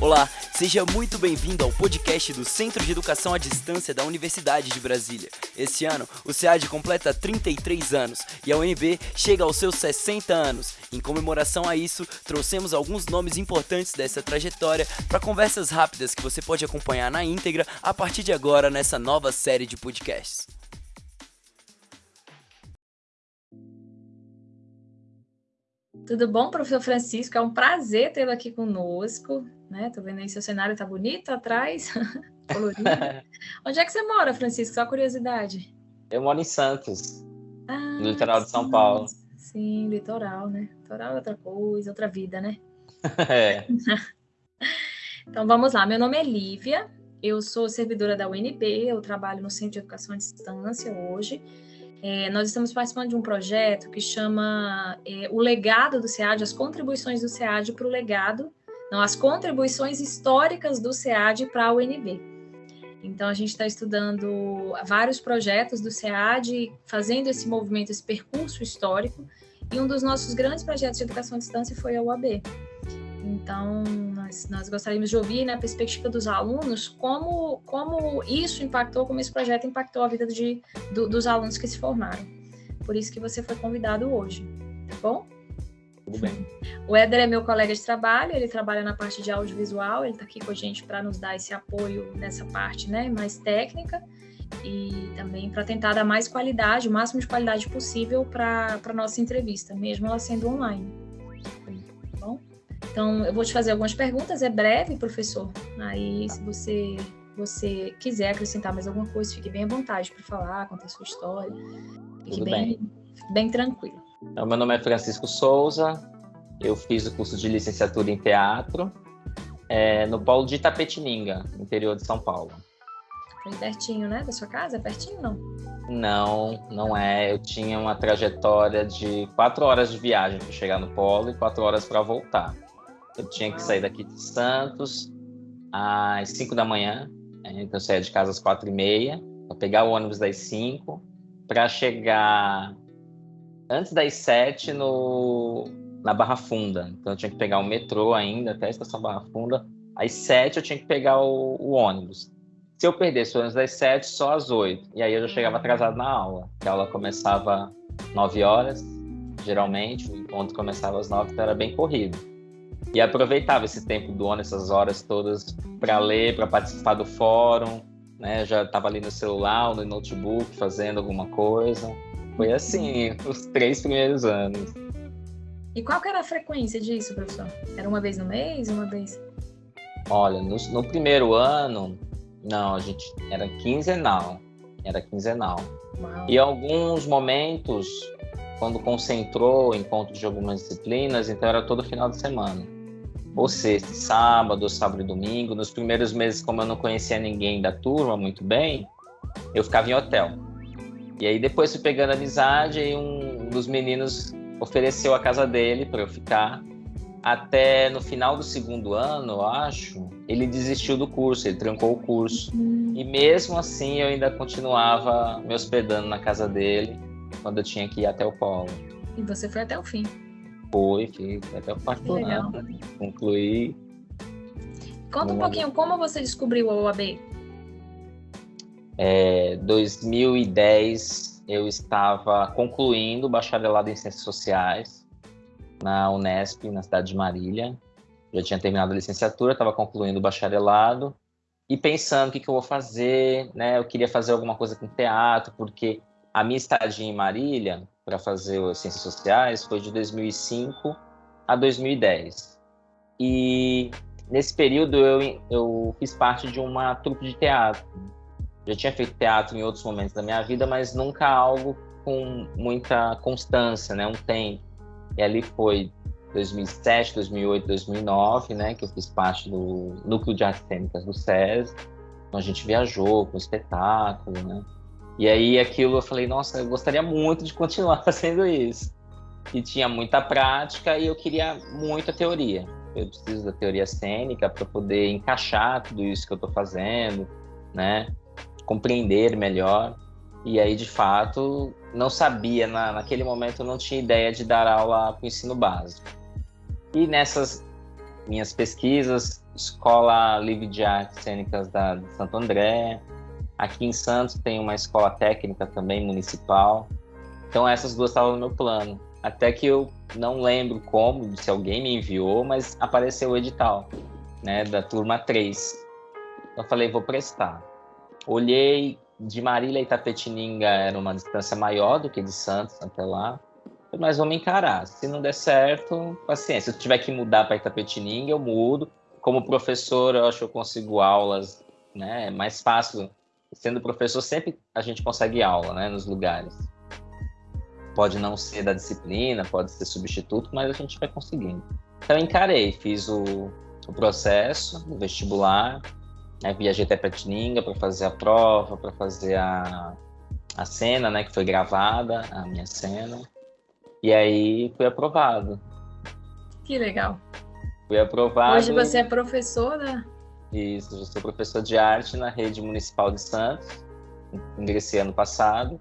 Olá, seja muito bem-vindo ao podcast do Centro de Educação à Distância da Universidade de Brasília. Esse ano, o SEAD completa 33 anos e a UNB chega aos seus 60 anos. Em comemoração a isso, trouxemos alguns nomes importantes dessa trajetória para conversas rápidas que você pode acompanhar na íntegra a partir de agora nessa nova série de podcasts. Tudo bom, professor Francisco? É um prazer tê-lo aqui conosco. Né? Tô vendo aí seu cenário tá bonito atrás, colorido. Onde é que você mora, Francisco? Só curiosidade. Eu moro em Santos, ah, no litoral de São Paulo. Sim, litoral, né? Litoral é outra coisa, outra vida, né? é. então vamos lá. Meu nome é Lívia, eu sou servidora da UNB, eu trabalho no Centro de Educação à Distância hoje. É, nós estamos participando de um projeto que chama é, O Legado do SEAD, as contribuições do SEAD para o legado, não, as contribuições históricas do SEAD para a UNB. Então, a gente está estudando vários projetos do SEAD, fazendo esse movimento, esse percurso histórico, e um dos nossos grandes projetos de educação à distância foi a UAB. Então, nós, nós gostaríamos de ouvir, na né, perspectiva dos alunos, como, como isso impactou, como esse projeto impactou a vida de, do, dos alunos que se formaram. Por isso que você foi convidado hoje, tá bom? Tudo bem. O Éder é meu colega de trabalho, ele trabalha na parte de audiovisual, ele está aqui com a gente para nos dar esse apoio nessa parte né, mais técnica e também para tentar dar mais qualidade, o máximo de qualidade possível para a nossa entrevista, mesmo ela sendo online. Então, eu vou te fazer algumas perguntas, é breve, professor. Aí, se você, você quiser acrescentar mais alguma coisa, fique bem à vontade para falar, contar a sua história. Fique bem, bem. bem tranquilo. Então, meu nome é Francisco Souza, eu fiz o curso de licenciatura em teatro é, no Polo de Itapetininga, interior de São Paulo. Foi pertinho, né, da sua casa? É pertinho, não? Não, não é. Eu tinha uma trajetória de quatro horas de viagem para chegar no Polo e quatro horas para voltar. Eu tinha que sair daqui de Santos às 5 da manhã, né? então eu saía de casa às quatro e meia, para pegar o ônibus das 5, para chegar antes das 7 no, na Barra Funda. Então eu tinha que pegar o metrô ainda até a estação Barra Funda. Às 7 eu tinha que pegar o, o ônibus. Se eu perdesse o ônibus das 7, só às 8. E aí eu já chegava atrasado na aula, que a aula começava 9 horas, geralmente, o encontro começava às 9, então era bem corrido. E aproveitava esse tempo do ano, essas horas todas, para ler, para participar do fórum, né? Já estava ali no celular, no notebook, fazendo alguma coisa. Foi assim, os três primeiros anos. E qual que era a frequência disso, professor? Era uma vez no mês, uma vez? Olha, no, no primeiro ano, não, a gente era quinzenal. Era quinzenal. Uau. E alguns momentos, quando concentrou encontros de algumas disciplinas, então era todo final de semana ou sexta, sábado, ou sábado e domingo. Nos primeiros meses, como eu não conhecia ninguém da turma muito bem, eu ficava em hotel. E aí depois fui pegando amizade e um dos meninos ofereceu a casa dele para eu ficar. Até no final do segundo ano, eu acho, ele desistiu do curso, ele trancou o curso. E mesmo assim eu ainda continuava me hospedando na casa dele quando eu tinha que ir até o polo. E você foi até o fim? Foi, fiz até o quarto ano. Concluí. Conta um pouquinho, como você descobriu a OAB? É, 2010 eu estava concluindo o bacharelado em Ciências Sociais na Unesp, na cidade de Marília. Já tinha terminado a licenciatura, estava concluindo o bacharelado e pensando o que, que eu vou fazer, né? Eu queria fazer alguma coisa com teatro, porque a minha estadia em Marília para fazer as ciências sociais foi de 2005 a 2010. E nesse período eu, eu fiz parte de uma trupe de teatro. Já tinha feito teatro em outros momentos da minha vida, mas nunca algo com muita constância, né, um tempo. E ali foi 2007, 2008, 2009, né, que eu fiz parte do núcleo de artes cênicas do SES. Então a gente viajou com espetáculo, né? E aí aquilo eu falei, nossa, eu gostaria muito de continuar fazendo isso. E tinha muita prática e eu queria muita teoria. Eu preciso da teoria cênica para poder encaixar tudo isso que eu estou fazendo, né? Compreender melhor. E aí, de fato, não sabia, na, naquele momento eu não tinha ideia de dar aula para o ensino básico. E nessas minhas pesquisas, Escola Livre de Artes Cênicas da, de Santo André. Aqui em Santos tem uma escola técnica também municipal. Então essas duas estavam no meu plano. Até que eu não lembro como, se alguém me enviou, mas apareceu o edital, né, da turma 3. Eu falei, vou prestar. Olhei, de Marília a Itapetininga era uma distância maior do que de Santos até lá, mas vamos encarar. Se não der certo, paciência. Se eu tiver que mudar para Itapetininga, eu mudo. Como professor, eu acho que eu consigo aulas, né? É mais fácil. Sendo professor, sempre a gente consegue aula, né? Nos lugares. Pode não ser da disciplina, pode ser substituto, mas a gente vai conseguindo. Então, encarei, fiz o, o processo, o vestibular, né? Viajei até Petininga para fazer a prova, para fazer a, a cena, né? Que foi gravada, a minha cena. E aí fui aprovado. Que legal. Fui aprovado. Hoje você é professora? Isso, eu sou professor de arte na rede municipal de Santos. Ingressei ano passado.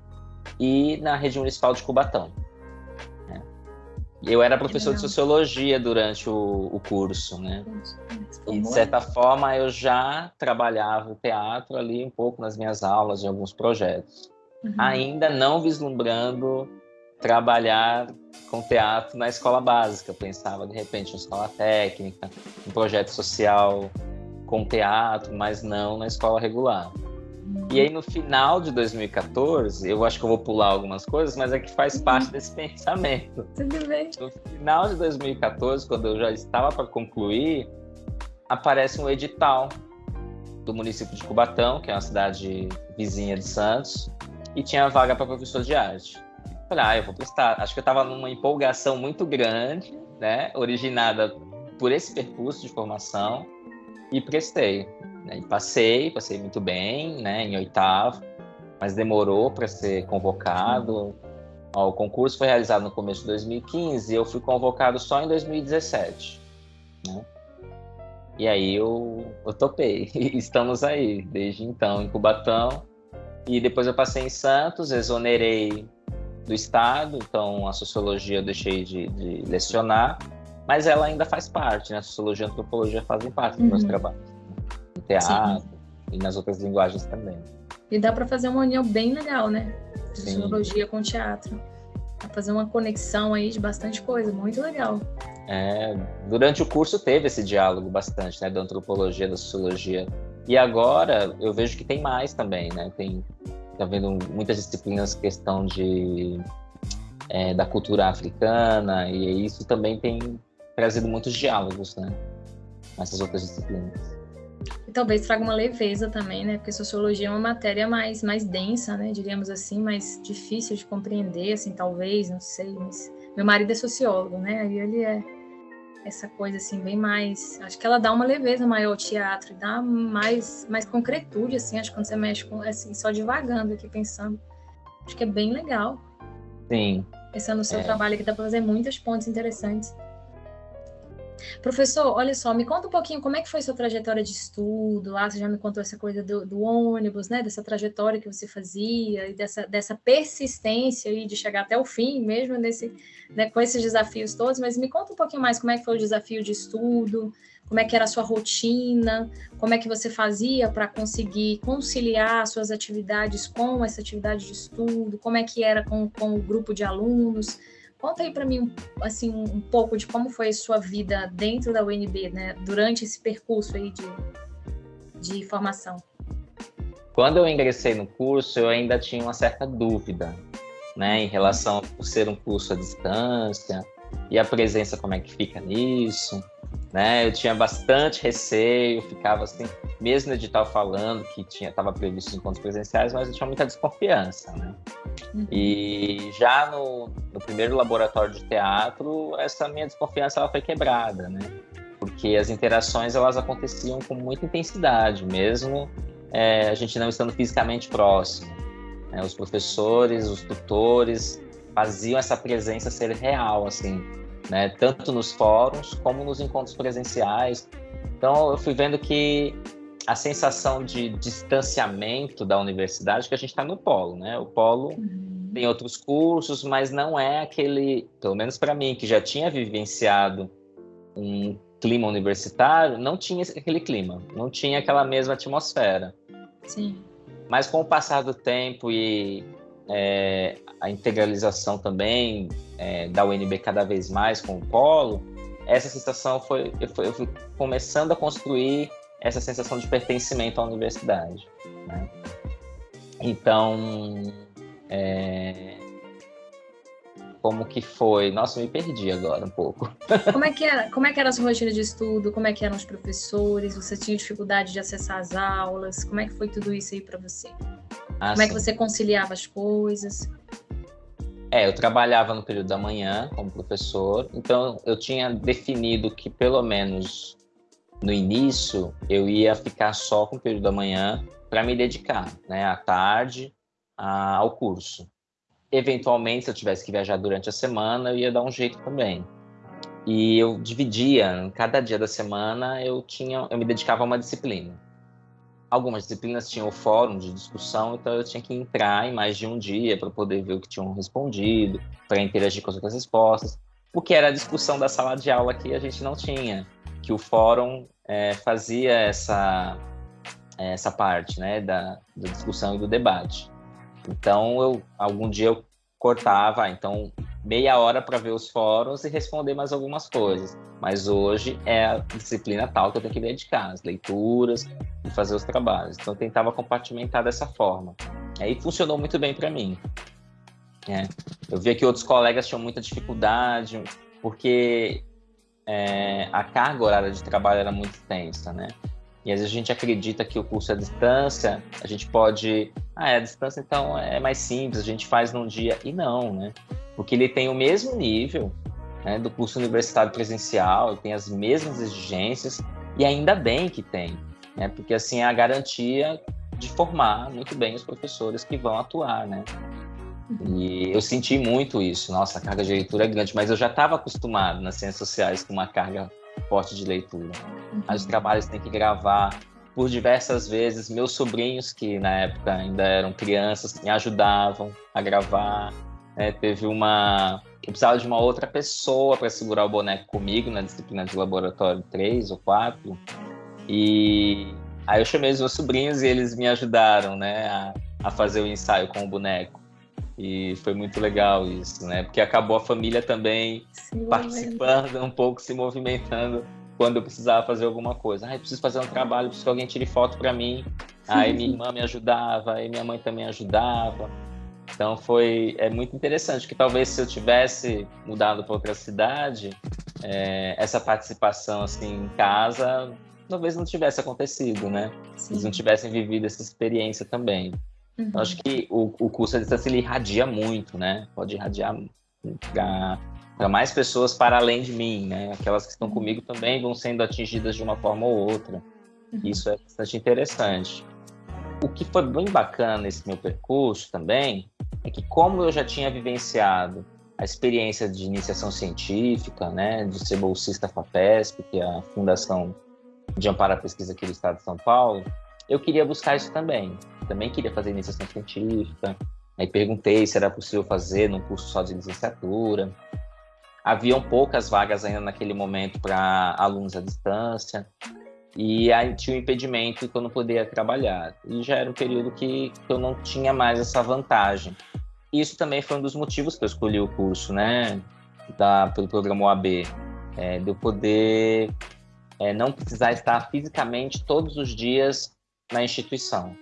E na rede municipal de Cubatão. Eu era professor de sociologia durante o, o curso, né? E de certa forma eu já trabalhava o teatro ali um pouco nas minhas aulas, em alguns projetos. Uhum. Ainda não vislumbrando trabalhar com teatro na escola básica. Eu pensava, de repente, em escola técnica, um projeto social com teatro, mas não na escola regular. E aí, no final de 2014, eu acho que eu vou pular algumas coisas, mas é que faz uhum. parte desse pensamento. Tudo bem. No final de 2014, quando eu já estava para concluir, aparece um edital do município de Cubatão, que é uma cidade vizinha de Santos, e tinha vaga para professor de arte. Falei, ah, eu vou prestar. Acho que eu estava numa empolgação muito grande, né, originada por esse percurso de formação, e prestei. Né? E passei, passei muito bem, né, em oitavo, mas demorou para ser convocado. Ó, o concurso foi realizado no começo de 2015 e eu fui convocado só em 2017. Né? E aí eu, eu topei. Estamos aí, desde então, em Cubatão. E depois eu passei em Santos, exonerei do Estado, então a sociologia eu deixei de, de lecionar, mas ela ainda faz parte, né? A sociologia e a antropologia fazem parte uhum. dos meus trabalhos no teatro Sim. e nas outras linguagens também. E dá para fazer uma união bem legal, né? Sociologia com teatro. Dá fazer uma conexão aí de bastante coisa, muito legal. É, durante o curso teve esse diálogo bastante, né, da antropologia, da sociologia. E agora eu vejo que tem mais também, né? Tem tá vendo muitas disciplinas questão de é, da cultura africana e isso também tem trazido muitos diálogos, né? Nessas outras disciplinas. E talvez traga uma leveza também, né? Porque sociologia é uma matéria mais, mais densa, né? Diríamos assim, mais difícil de compreender, assim, talvez, não sei. Mas... Meu marido é sociólogo, né? Aí ele é essa coisa assim bem mais, acho que ela dá uma leveza maior ao teatro, dá mais mais concretude assim, acho que quando você mexe com assim, só devagando aqui pensando. Acho que é bem legal. Sim. Pensando no seu é. trabalho aqui dá para fazer muitas pontes interessantes. Professor, olha só, me conta um pouquinho como é que foi sua trajetória de estudo. Lá, você já me contou essa coisa do, do ônibus, né, dessa trajetória que você fazia e dessa, dessa persistência aí de chegar até o fim, mesmo nesse, né, com esses desafios todos, mas me conta um pouquinho mais como é que foi o desafio de estudo, como é que era a sua rotina, como é que você fazia para conseguir conciliar suas atividades com essa atividade de estudo, como é que era com, com o grupo de alunos, Conta aí para mim, assim, um pouco de como foi a sua vida dentro da UNB, né, durante esse percurso aí de, de formação. Quando eu ingressei no curso, eu ainda tinha uma certa dúvida, né, em relação a ser um curso à distância e a presença como é que fica nisso, né? Eu tinha bastante receio, ficava assim, mesmo no edital falando que tinha estava previsto encontros presenciais, mas eu tinha muita desconfiança, né? Uhum. E já no, no, primeiro laboratório de teatro, essa minha desconfiança ela foi quebrada, né? Porque as interações elas aconteciam com muita intensidade, mesmo é, a gente não estando fisicamente próximo. Né? Os professores, os tutores faziam essa presença ser real, assim, né? Tanto nos fóruns como nos encontros presenciais. Então eu fui vendo que a sensação de distanciamento da universidade, que a gente está no polo, né? O polo uhum. tem outros cursos, mas não é aquele, pelo menos para mim, que já tinha vivenciado um clima universitário, não tinha aquele clima, não tinha aquela mesma atmosfera. Sim. Mas com o passar do tempo e é, a integralização também é, da UNB cada vez mais com o polo, essa sensação foi eu, fui, eu fui começando a construir essa sensação de pertencimento à universidade. Né? Então, é, como que foi? Nossa, me perdi agora um pouco. Como é que era? Como é que era a sua rotina de estudo? Como é que eram os professores? Você tinha dificuldade de acessar as aulas? Como é que foi tudo isso aí para você? Ah, como é que você conciliava as coisas? É, eu trabalhava no período da manhã como professor, então eu tinha definido que pelo menos no início eu ia ficar só com o período da manhã para me dedicar, né, à tarde a, ao curso. Eventualmente, se eu tivesse que viajar durante a semana, eu ia dar um jeito também. E eu dividia, cada dia da semana eu tinha, eu me dedicava a uma disciplina. Algumas disciplinas tinham o fórum de discussão, então eu tinha que entrar em mais de um dia para poder ver o que tinham respondido, para interagir com as outras respostas, porque era a discussão da sala de aula que a gente não tinha, que o fórum é, fazia essa essa parte, né, da, da discussão e do debate. Então, eu algum dia eu cortava, então meia hora para ver os fóruns e responder mais algumas coisas. Mas hoje é a disciplina tal que eu tenho que dedicar, as leituras e fazer os trabalhos. Então eu tentava compartimentar dessa forma. Aí funcionou muito bem para mim. É. Eu via que outros colegas tinham muita dificuldade, porque é, a carga horária de trabalho era muito tensa, né? E às vezes a gente acredita que o curso é à distância, a gente pode. Ah, é à distância, então é mais simples, a gente faz num dia. E não, né? Porque ele tem o mesmo nível né, do curso universitário presencial, tem as mesmas exigências, e ainda bem que tem, né? Porque assim é a garantia de formar muito bem os professores que vão atuar, né? E eu senti muito isso. Nossa, a carga de leitura é grande, mas eu já estava acostumado nas ciências sociais com uma carga forte de leitura. Uhum. Os trabalhos tem que gravar por diversas vezes. Meus sobrinhos, que na época ainda eram crianças, me ajudavam a gravar. É, teve uma. Eu precisava de uma outra pessoa para segurar o boneco comigo na disciplina de laboratório 3 ou 4. E aí eu chamei os meus sobrinhos e eles me ajudaram né, a, a fazer o ensaio com o boneco. E foi muito legal isso, né? Porque acabou a família também Sim, participando um pouco, se movimentando quando eu precisava fazer alguma coisa. Ah, eu preciso fazer um trabalho, preciso que alguém tire foto para mim. Aí minha irmã me ajudava, aí minha mãe também ajudava. Então foi é muito interessante que talvez se eu tivesse mudado para outra cidade, é, essa participação assim em casa talvez não tivesse acontecido, né? Sim. Eles não tivessem vivido essa experiência também. Uhum. Eu acho que o, o curso à distância ele irradia muito, né? Pode irradiar para mais pessoas para além de mim, né? Aquelas que estão uhum. comigo também vão sendo atingidas de uma forma ou outra. Uhum. Isso é bastante interessante. O que foi bem bacana nesse meu percurso também é que como eu já tinha vivenciado a experiência de iniciação científica, né, de ser bolsista FAPESP, que é a Fundação de Amparo à Pesquisa aqui do Estado de São Paulo, eu queria buscar isso também. Também queria fazer iniciação científica. Aí perguntei se era possível fazer num curso só de licenciatura. Haviam poucas vagas ainda naquele momento para alunos à distância. E aí tinha um impedimento que eu não poderia trabalhar. E já era um período que, que eu não tinha mais essa vantagem. Isso também foi um dos motivos que eu escolhi o curso, né? Da, pelo programa OAB. É, de eu poder é, não precisar estar fisicamente todos os dias na instituição.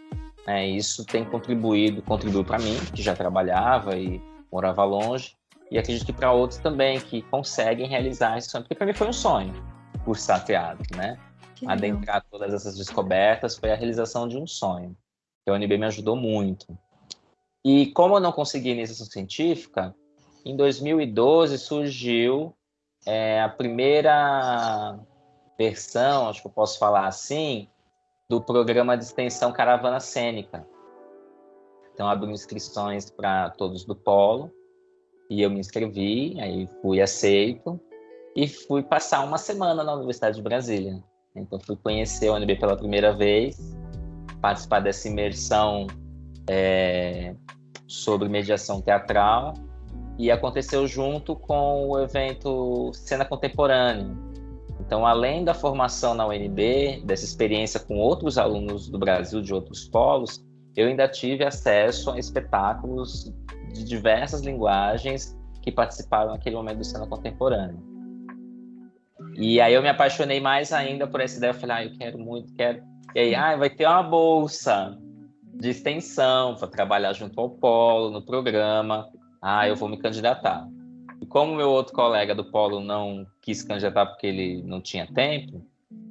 É, isso tem contribuído, contribuiu para mim, que já trabalhava e morava longe, e acredito que para outros também que conseguem realizar esse sonho, porque para mim foi um sonho cursar teatro, né? Que Adentrar legal. todas essas descobertas foi a realização de um sonho. A UNB me ajudou muito. E como eu não consegui iniciação científica, em 2012 surgiu é, a primeira versão, acho que eu posso falar assim, do programa de extensão Caravana Cênica. Então, abriu inscrições para todos do Polo, e eu me inscrevi, aí fui aceito, e fui passar uma semana na Universidade de Brasília. Então, fui conhecer a UNB pela primeira vez, participar dessa imersão é, sobre mediação teatral, e aconteceu junto com o evento Cena Contemporânea. Então, além da formação na UNB, dessa experiência com outros alunos do Brasil, de outros polos, eu ainda tive acesso a espetáculos de diversas linguagens que participaram naquele momento do cena contemporânea. E aí eu me apaixonei mais ainda por essa ideia. Eu falei, ah, eu quero muito, quero. E aí, ah, vai ter uma bolsa de extensão para trabalhar junto ao polo, no programa. Ah, eu vou me candidatar. E como meu outro colega do polo não quis candidatar porque ele não tinha tempo,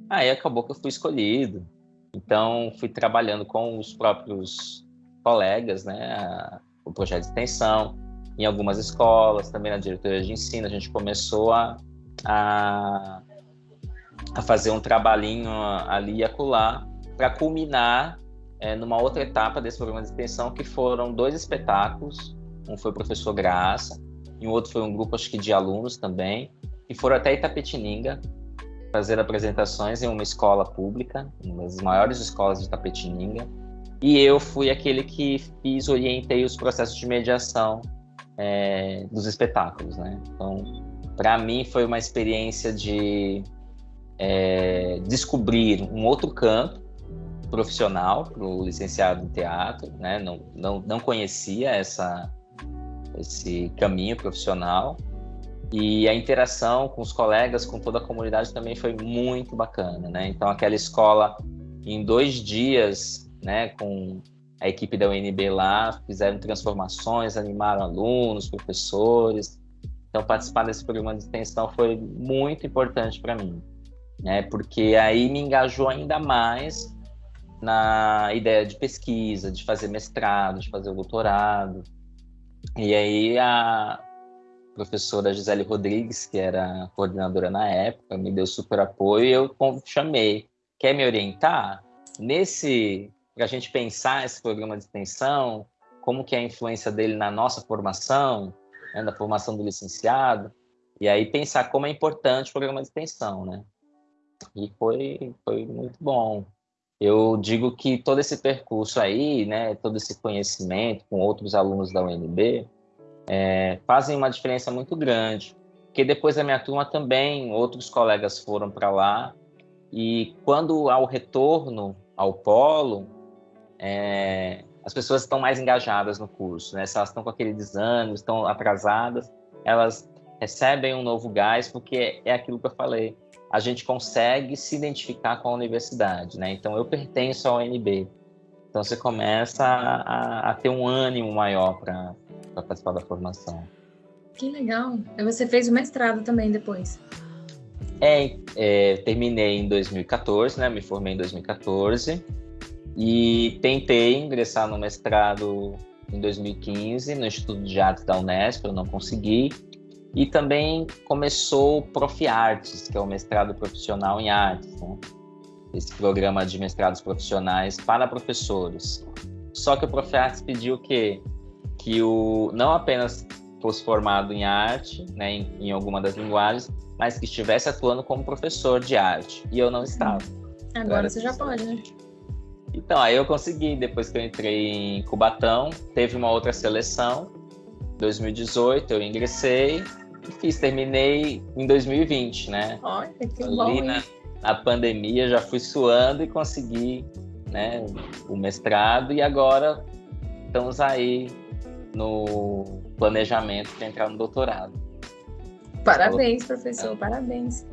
aí acabou que eu fui escolhido. Então, fui trabalhando com os próprios colegas, né, o projeto de extensão, em algumas escolas, também na diretoria de ensino, a gente começou a, a, a fazer um trabalhinho ali e acolá para culminar é, numa outra etapa desse programa de extensão, que foram dois espetáculos, um foi o professor Graça, e o outro foi um grupo, acho que de alunos também, que foram até Itapetininga fazer apresentações em uma escola pública, uma das maiores escolas de Itapetininga, e eu fui aquele que fiz, orientei os processos de mediação é, dos espetáculos, né? Então, para mim foi uma experiência de é, descobrir um outro campo profissional para o licenciado em teatro, né? Não, não, não conhecia essa esse caminho profissional e a interação com os colegas, com toda a comunidade também foi muito bacana, né? Então aquela escola em dois dias, né, com a equipe da UNB lá, fizeram transformações, animaram alunos, professores. Então participar desse programa de extensão foi muito importante para mim, né? Porque aí me engajou ainda mais na ideia de pesquisa, de fazer mestrado, de fazer doutorado. E aí a professora Gisele Rodrigues, que era coordenadora na época, me deu super apoio e eu chamei. Quer me orientar? Nesse, para a gente pensar esse programa de extensão, como que é a influência dele na nossa formação, né, na formação do licenciado, e aí pensar como é importante o programa de extensão, né? E foi, foi muito bom. Eu digo que todo esse percurso aí, né, todo esse conhecimento com outros alunos da UNB, é, fazem uma diferença muito grande. Porque depois da minha turma também outros colegas foram para lá e quando ao retorno ao polo, é, as pessoas estão mais engajadas no curso, né? Se elas estão com aquele desânimo, estão atrasadas, elas recebem um novo gás porque é aquilo que eu falei a gente consegue se identificar com a universidade, né? Então, eu pertenço ao UNB. Então, você começa a, a ter um ânimo maior para participar da formação. Que legal. E você fez o mestrado também depois? É, é, terminei em 2014, né? Me formei em 2014 e tentei ingressar no mestrado em 2015 no Instituto de Artes da Unesp, eu não consegui. E também começou o Profiartes, que é o mestrado profissional em artes, né? esse programa de mestrados profissionais para professores. Só que o Profiartes pediu que que o não apenas fosse formado em arte, né, em, em alguma das linguagens, mas que estivesse atuando como professor de arte. E eu não estava. Agora você já pode, né? Então, aí eu consegui, depois que eu entrei em Cubatão, teve uma outra seleção, 2018, eu ingressei, fiz, terminei em 2020, né? Olha, que Ali bom, na, na pandemia já fui suando e consegui né, o mestrado e agora estamos aí no planejamento para entrar no doutorado. Parabéns, professor, parabéns.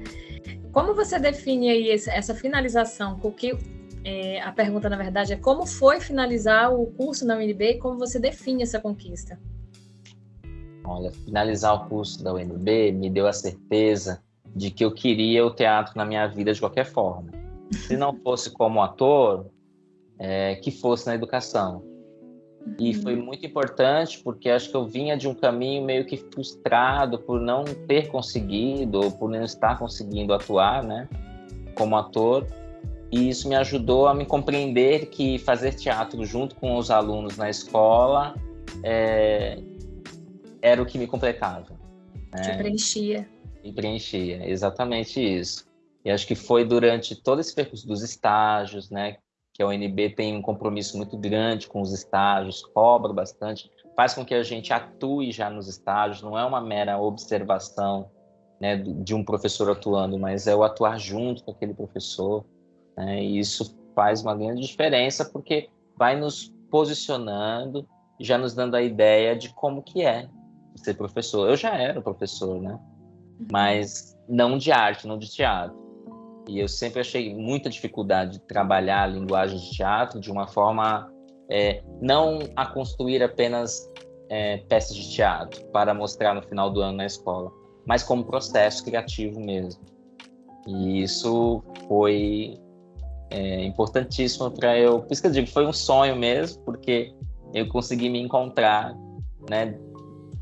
Como você define aí essa finalização? É, a pergunta, na verdade, é como foi finalizar o curso na UNB e como você define essa conquista? Olha, finalizar o curso da UNB me deu a certeza de que eu queria o teatro na minha vida de qualquer forma. Se não fosse como ator, é, que fosse na educação. E uhum. foi muito importante porque acho que eu vinha de um caminho meio que frustrado por não ter conseguido ou por não estar conseguindo atuar, né, como ator. E isso me ajudou a me compreender que fazer teatro junto com os alunos na escola é, era o que me completava. Né? Te preenchia. Me preenchia, exatamente isso. E acho que foi durante todo esse percurso dos estágios, né? Que a UNB tem um compromisso muito grande com os estágios, cobra bastante, faz com que a gente atue já nos estágios, não é uma mera observação, né, de um professor atuando, mas é o atuar junto com aquele professor. Né, e isso faz uma grande diferença porque vai nos posicionando, já nos dando a ideia de como que é ser professor. Eu já era professor, né? Mas não de arte, não de teatro. E eu sempre achei muita dificuldade de trabalhar a linguagem de teatro de uma forma é, não a construir apenas é, peças de teatro para mostrar no final do ano na escola, mas como processo criativo mesmo. E isso foi é, importantíssimo para eu. Por isso que eu digo, foi um sonho mesmo, porque eu consegui me encontrar, né,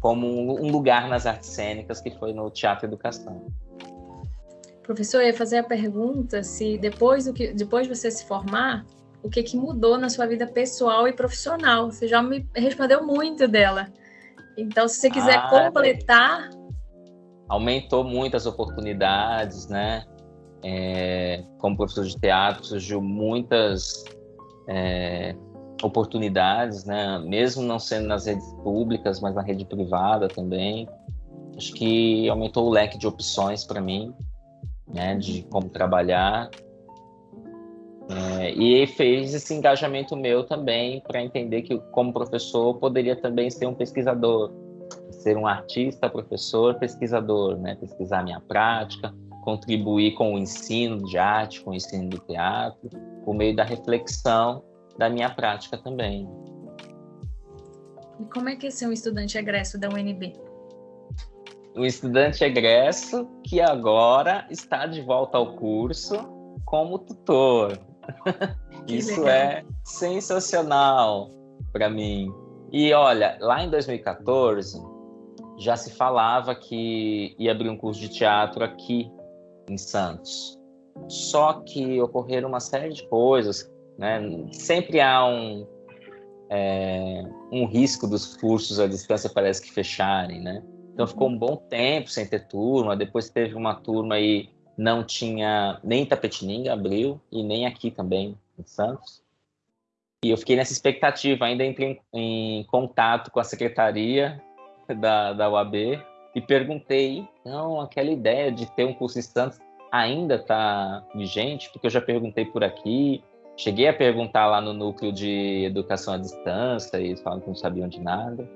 como um lugar nas artes cênicas que foi no Teatro Educação. Professor, eu ia fazer a pergunta se depois do que depois de você se formar, o que que mudou na sua vida pessoal e profissional? Você já me respondeu muito dela. Então, se você quiser ah, completar, aumentou muito as oportunidades, né? É, como professor de teatro, surgiu muitas é, oportunidades, né? Mesmo não sendo nas redes públicas, mas na rede privada também. Acho que aumentou o leque de opções para mim, né? De como trabalhar. É, e fez esse engajamento meu também para entender que, como professor, poderia também ser um pesquisador, ser um artista, professor, pesquisador, né? Pesquisar minha prática, contribuir com o ensino de arte, com o ensino do teatro, por meio da reflexão da minha prática também. E como é que é ser um estudante egresso da UNB? Um estudante egresso que agora está de volta ao curso como tutor. Isso legal. é sensacional para mim. E olha, lá em 2014 já se falava que ia abrir um curso de teatro aqui em Santos. Só que ocorreram uma série de coisas, né? Sempre há um é, um risco dos cursos à distância parece que fecharem, né? Então ficou um bom tempo sem ter turma. Depois teve uma turma e não tinha nem Tapetininga abriu e nem aqui também em Santos. E eu fiquei nessa expectativa, ainda entrei em, em contato com a secretaria da, da UAB e perguntei, não, aquela ideia de ter um curso em Santos ainda está vigente? Porque eu já perguntei por aqui, cheguei a perguntar lá no núcleo de educação à distância e eles falaram que não sabiam de nada.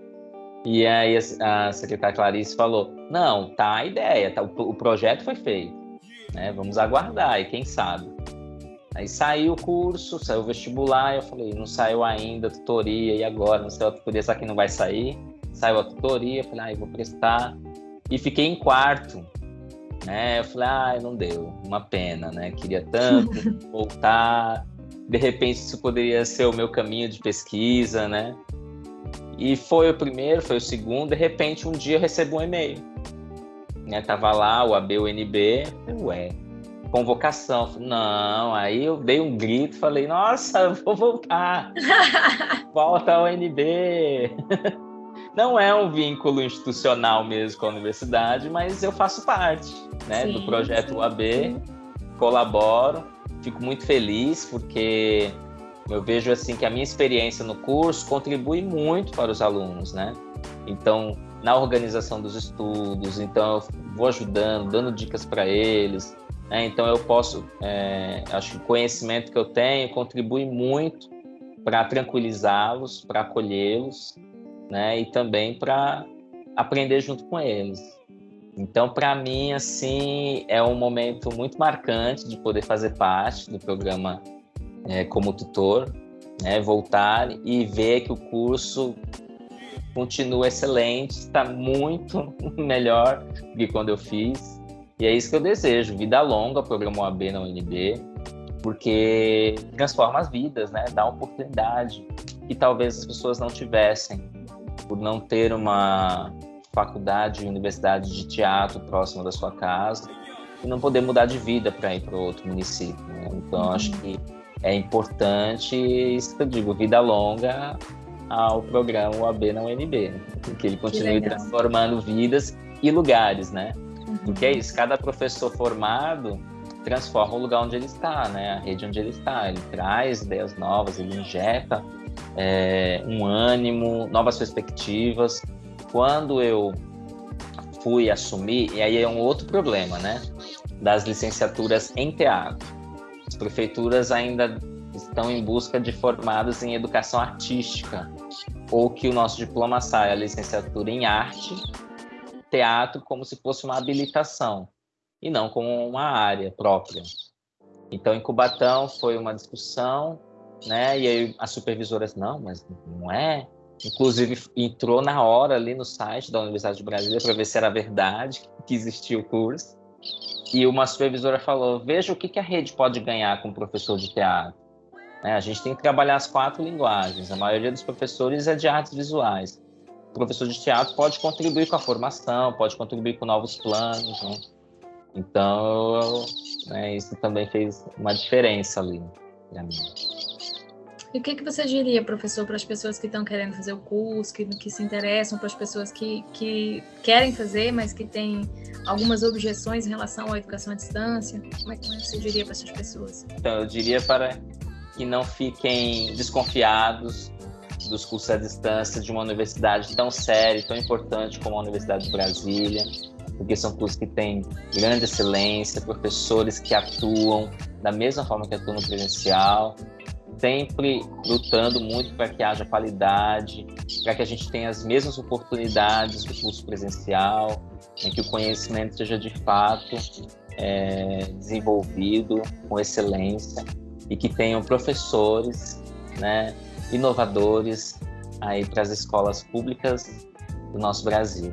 E aí a, a secretária Clarice falou, não, tá a ideia, tá, o, o projeto foi feito, né? Vamos aguardar e quem sabe. Aí saiu o curso, saiu o vestibular, eu falei, não saiu ainda a tutoria, e agora? Não sei a tutoria, será que não vai sair? Saiu a tutoria, eu falei, ah, eu vou prestar. E fiquei em quarto, né? Eu falei, ah, não deu, uma pena, né? Queria tanto voltar. De repente isso poderia ser o meu caminho de pesquisa, né? E foi o primeiro, foi o segundo. De repente um dia eu recebo um e-mail, né? Tava lá o ABUNB, ué, convocação. Não, aí eu dei um grito, falei, nossa, vou voltar. Volta ao UNB. Não é um vínculo institucional mesmo com a universidade, mas eu faço parte né, do projeto UAB, colaboro, fico muito feliz porque eu vejo assim que a minha experiência no curso contribui muito para os alunos, né? Então, na organização dos estudos, então eu vou ajudando, dando dicas para eles. Né? Então, eu posso, é, acho que o conhecimento que eu tenho contribui muito para tranquilizá-los, para acolhê-los né? E também para aprender junto com eles. Então, para mim, assim, é um momento muito marcante de poder fazer parte do programa é, como tutor, né? Voltar e ver que o curso continua excelente, está muito melhor do que quando eu fiz. E é isso que eu desejo, vida longa, programa OAB na UNB, porque transforma as vidas, né? Dá oportunidade que talvez as pessoas não tivessem por não ter uma faculdade, universidade de teatro próxima da sua casa e não poder mudar de vida para ir para outro município. Né? Então, uhum. acho que é importante, isso que eu digo, vida longa ao programa UAB na UNB, né? que ele continue que transformando vidas e lugares, né? Uhum. Porque é isso, cada professor formado transforma o lugar onde ele está, né? A rede onde ele está. Ele traz ideias novas, ele injeta é, um ânimo, novas perspectivas. Quando eu fui assumir, e aí é um outro problema, né? Das licenciaturas em teatro. As prefeituras ainda estão em busca de formados em educação artística, ou que o nosso diploma saia a licenciatura em arte, teatro, como se fosse uma habilitação, e não como uma área própria. Então, em Cubatão foi uma discussão, né? E aí as supervisoras, não, mas não é. Inclusive, entrou na hora ali no site da Universidade de Brasília para ver se era verdade que existia o curso. E uma supervisora falou: veja o que, que a rede pode ganhar com o professor de teatro. Né? A gente tem que trabalhar as quatro linguagens. A maioria dos professores é de artes visuais. O professor de teatro pode contribuir com a formação, pode contribuir com novos planos. Né? Então, né, isso também fez uma diferença ali para mim. E o que, que você diria, professor, para as pessoas que estão querendo fazer o curso, que, que se interessam, para as pessoas que, que querem fazer, mas que têm algumas objeções em relação à educação à distância? Como é que você diria para essas pessoas? Então, eu diria para que não fiquem desconfiados dos cursos à distância de uma universidade tão séria, tão importante como a Universidade de Brasília, porque são cursos que têm grande excelência, professores que atuam da mesma forma que atuam no presencial, sempre lutando muito para que haja qualidade, para que a gente tenha as mesmas oportunidades do curso presencial, em que o conhecimento seja de fato é, desenvolvido com excelência e que tenham professores, né, inovadores aí para as escolas públicas do nosso Brasil.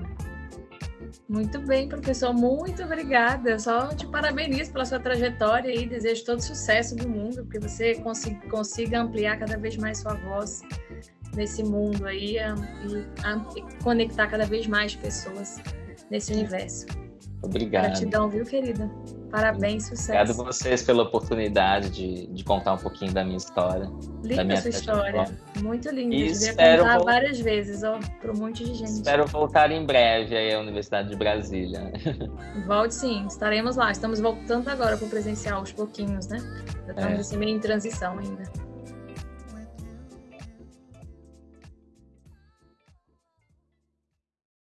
Muito bem, professor, muito obrigada. Só te parabenizo pela sua trajetória e desejo todo sucesso do mundo, que você consiga, ampliar cada vez mais sua voz nesse mundo aí e conectar cada vez mais pessoas nesse universo. Obrigado. Gratidão, viu, querida? Parabéns, sucesso. Obrigado a vocês pela oportunidade de, de contar um pouquinho da minha história. Linda da minha sua história. Muito linda. E espero contar vol- várias vezes, ó, para um monte de gente. Espero voltar em breve aí à Universidade de Brasília. Volte sim, estaremos lá. Estamos voltando agora para o presencial aos pouquinhos, né? Já Estamos É. assim, meio em transição ainda.